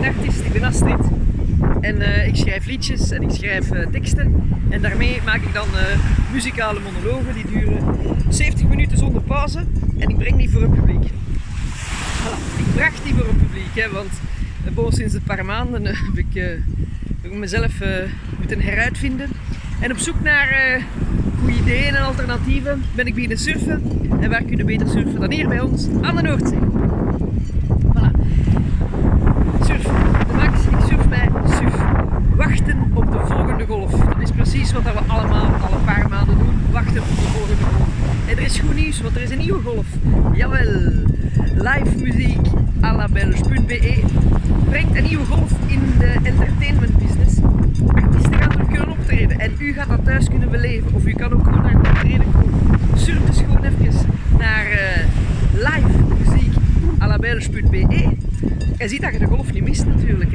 ben artiest, ik ben Astrid. En eh, ik schrijf liedjes en ik schrijf eh, teksten. En daarmee maak ik dan eh, muzikale monologen die duren 70 minuten zonder pauze. En ik breng die voor een publiek. Ik bracht die voor een publiek, hè, want uh, sinds een paar maanden heb ik, mezelf moeten heruitvinden. En op zoek naar goede ideeën en alternatieven ben ik beginnen surfen. En waar kun je beter surfen dan hier bij ons aan de Noordzee. Voilà. Surfen. De max, ik surf bij SUF. Wachten op de volgende golf. Dat is precies wat we allemaal al een paar maanden doen. Wachten op de volgende golf. En er is goed nieuws, want er is een nieuwe golf. Jawel. Live muziek à la belge.be brengt een nieuwe golf in de entertainment business. Artiesten gaan terug kunnen optreden en u gaat dat thuis kunnen beleven. Of u kan ook gewoon naar een optreden komen. Surf dus gewoon even naar uh, live muziek en ziet dat je de golf niet mist natuurlijk.